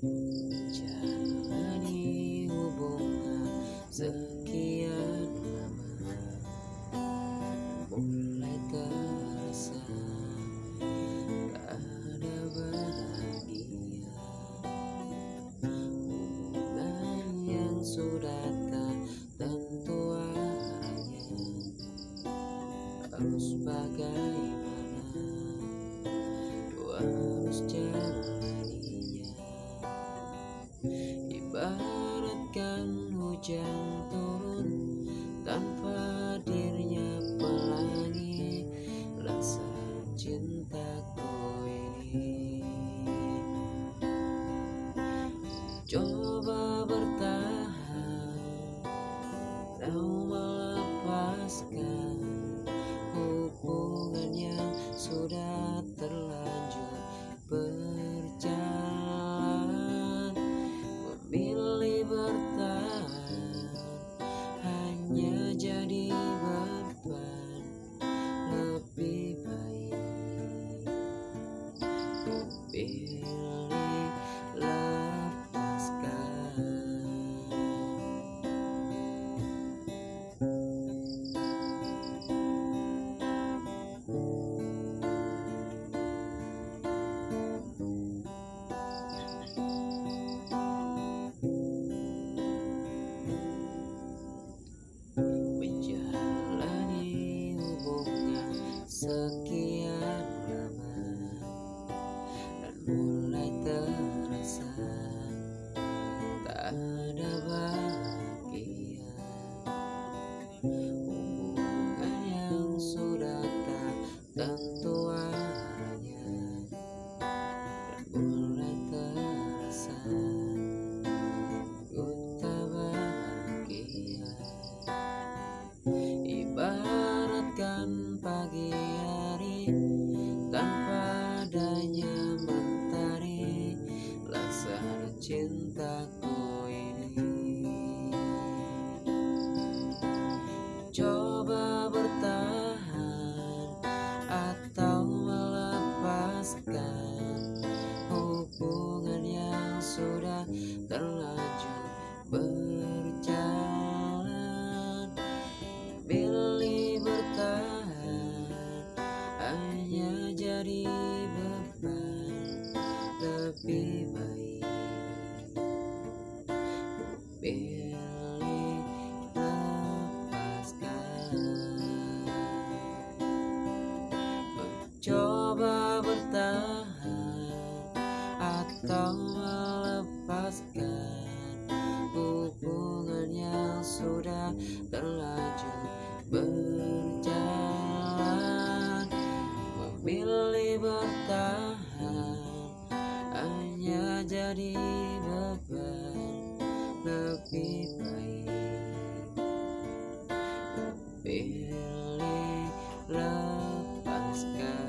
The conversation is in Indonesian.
Menjalani hubungan sekian lama Mulai terasa tak ada bahagia Hubungan yang sudah tak tentu arahnya Harus bagaimana harus jalaninya Coba bertahan. Kau melepaskan Hubungan yang sudah terlanjur berjalan. Memilih bertahan Hanya jadi beban Lebih baik. Ku hubungan adanya mentari Laksana cintaku ini. Coba bertahan atau melepaskan Hubungan yang sudah terlanjur berjalan. Pilih bertahan hanya jadi Lebih baik. Pilih lepaskan Mencoba bertahan atau melepaskan hubungan yang sudah terlanjur berjalan. Memilih Jadi beban lebih baik. Pilih lepaskan